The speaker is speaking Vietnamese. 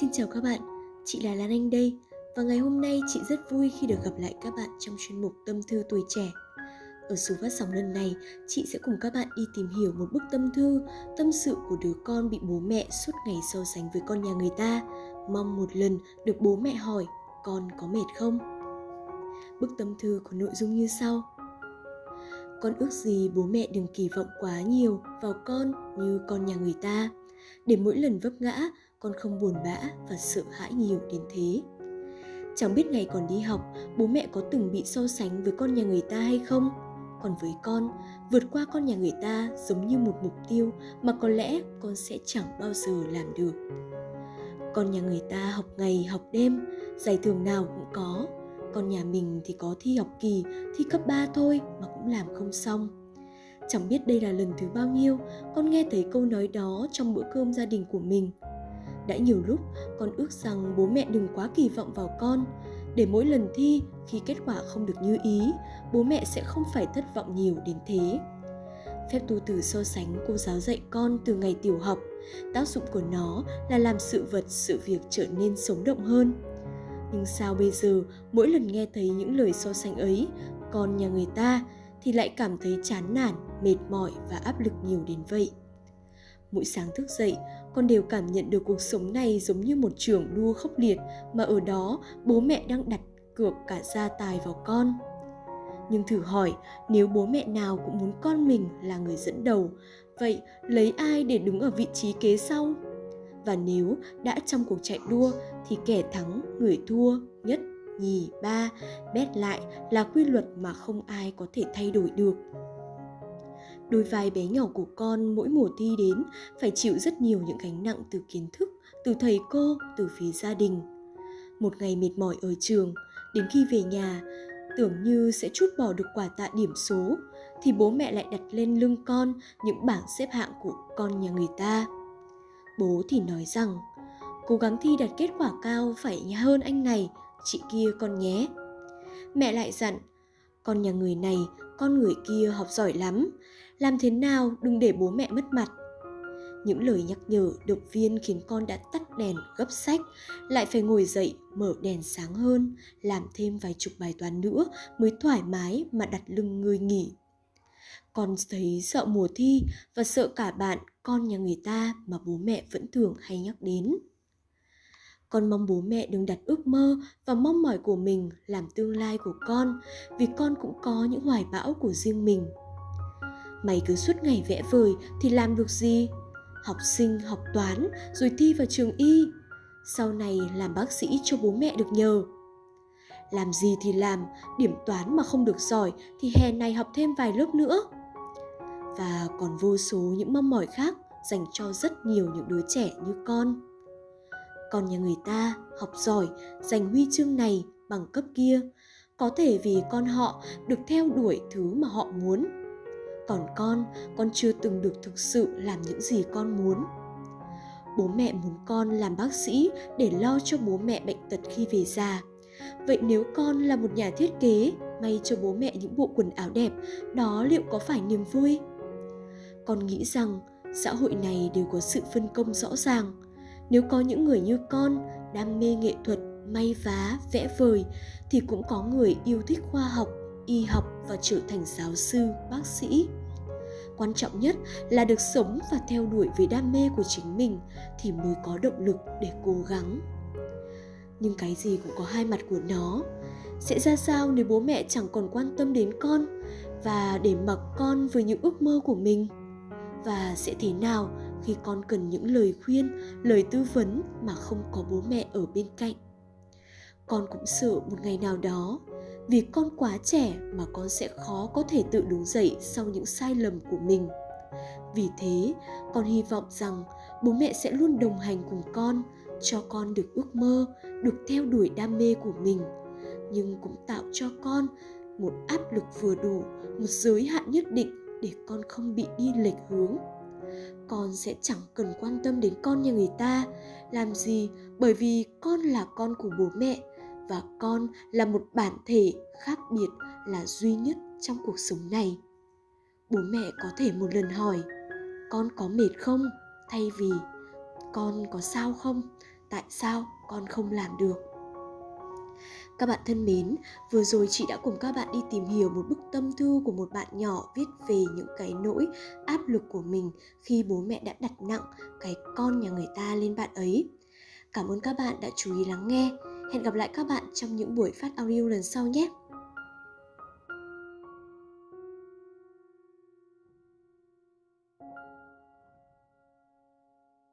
Xin chào các bạn, chị là Lan Anh đây và ngày hôm nay chị rất vui khi được gặp lại các bạn trong chuyên mục Tâm thư tuổi trẻ. Ở số phát sóng lần này, chị sẽ cùng các bạn đi tìm hiểu một bức tâm thư, tâm sự của đứa con bị bố mẹ suốt ngày so sánh với con nhà người ta, mong một lần được bố mẹ hỏi con có mệt không? Bức tâm thư có nội dung như sau. Con ước gì bố mẹ đừng kỳ vọng quá nhiều vào con như con nhà người ta, để mỗi lần vấp ngã con không buồn bã và sợ hãi nhiều đến thế. Chẳng biết ngày còn đi học, bố mẹ có từng bị so sánh với con nhà người ta hay không? Còn với con, vượt qua con nhà người ta giống như một mục tiêu mà có lẽ con sẽ chẳng bao giờ làm được. Con nhà người ta học ngày học đêm, giải thưởng nào cũng có. Con nhà mình thì có thi học kỳ, thi cấp 3 thôi mà cũng làm không xong. Chẳng biết đây là lần thứ bao nhiêu con nghe thấy câu nói đó trong bữa cơm gia đình của mình – đã nhiều lúc con ước rằng bố mẹ đừng quá kỳ vọng vào con. Để mỗi lần thi, khi kết quả không được như ý, bố mẹ sẽ không phải thất vọng nhiều đến thế. Phép tu từ so sánh cô giáo dạy con từ ngày tiểu học, tác dụng của nó là làm sự vật, sự việc trở nên sống động hơn. Nhưng sao bây giờ, mỗi lần nghe thấy những lời so sánh ấy, con nhà người ta thì lại cảm thấy chán nản, mệt mỏi và áp lực nhiều đến vậy? Mỗi sáng thức dậy con đều cảm nhận được cuộc sống này giống như một trường đua khốc liệt, mà ở đó, bố mẹ đang đặt cược cả gia tài vào con. Nhưng thử hỏi, nếu bố mẹ nào cũng muốn con mình là người dẫn đầu, vậy lấy ai để đứng ở vị trí kế sau? Và nếu đã trong cuộc chạy đua, thì kẻ thắng, người thua nhất, nhì, ba, bét lại là quy luật mà không ai có thể thay đổi được đôi vai bé nhỏ của con mỗi mùa thi đến phải chịu rất nhiều những gánh nặng từ kiến thức, từ thầy cô, từ phía gia đình. Một ngày mệt mỏi ở trường, đến khi về nhà, tưởng như sẽ chút bỏ được quả tạ điểm số, thì bố mẹ lại đặt lên lưng con những bảng xếp hạng của con nhà người ta. Bố thì nói rằng, cố gắng thi đạt kết quả cao phải hơn anh này, chị kia con nhé. Mẹ lại dặn con nhà người này, con người kia học giỏi lắm. Làm thế nào đừng để bố mẹ mất mặt? Những lời nhắc nhở, động viên khiến con đã tắt đèn, gấp sách, lại phải ngồi dậy, mở đèn sáng hơn, làm thêm vài chục bài toán nữa mới thoải mái mà đặt lưng người nghỉ. Con thấy sợ mùa thi và sợ cả bạn, con nhà người ta mà bố mẹ vẫn thường hay nhắc đến con mong bố mẹ đừng đặt ước mơ và mong mỏi của mình làm tương lai của con, vì con cũng có những hoài bão của riêng mình. Mày cứ suốt ngày vẽ vời thì làm được gì? Học sinh, học toán, rồi thi vào trường y. Sau này làm bác sĩ cho bố mẹ được nhờ. Làm gì thì làm, điểm toán mà không được giỏi thì hè này học thêm vài lớp nữa. Và còn vô số những mong mỏi khác dành cho rất nhiều những đứa trẻ như con còn nhà người ta học giỏi, giành huy chương này bằng cấp kia. Có thể vì con họ được theo đuổi thứ mà họ muốn. Còn con con chưa từng được thực sự làm những gì con muốn. Bố mẹ muốn con làm bác sĩ để lo cho bố mẹ bệnh tật khi về già. Vậy nếu con là một nhà thiết kế, may cho bố mẹ những bộ quần áo đẹp, đó liệu có phải niềm vui? Con nghĩ rằng xã hội này đều có sự phân công rõ ràng nếu có những người như con, đam mê nghệ thuật, may vá, vẽ vời, thì cũng có người yêu thích khoa học, y học và trở thành giáo sư, bác sĩ. Quan trọng nhất là được sống và theo đuổi với đam mê của chính mình thì mới có động lực để cố gắng. Nhưng cái gì cũng có hai mặt của nó. Sẽ ra sao nếu bố mẹ chẳng còn quan tâm đến con và để mặc con với những ước mơ của mình? Và sẽ thế nào khi con cần những lời khuyên, lời tư vấn mà không có bố mẹ ở bên cạnh. Con cũng sợ một ngày nào đó, vì con quá trẻ mà con sẽ khó có thể tự đứng dậy sau những sai lầm của mình. Vì thế, con hy vọng rằng bố mẹ sẽ luôn đồng hành cùng con, cho con được ước mơ, được theo đuổi đam mê của mình, nhưng cũng tạo cho con một áp lực vừa đủ, một giới hạn nhất định để con không bị đi lệch hướng con sẽ chẳng cần quan tâm đến con như người ta. Làm gì? Bởi vì con là con của bố mẹ, và con là một bản thể khác biệt là duy nhất trong cuộc sống này. Bố mẹ có thể một lần hỏi, con có mệt không? Thay vì, con có sao không? Tại sao con không làm được? Các bạn thân mến, vừa rồi chị đã cùng các bạn đi tìm hiểu một bức tâm thư của một bạn nhỏ viết về những cái nỗi áp lực của mình khi bố mẹ đã đặt nặng cái con nhà người ta lên bạn ấy. Cảm ơn các bạn đã chú ý lắng nghe. Hẹn gặp lại các bạn trong những buổi phát audio lần sau nhé.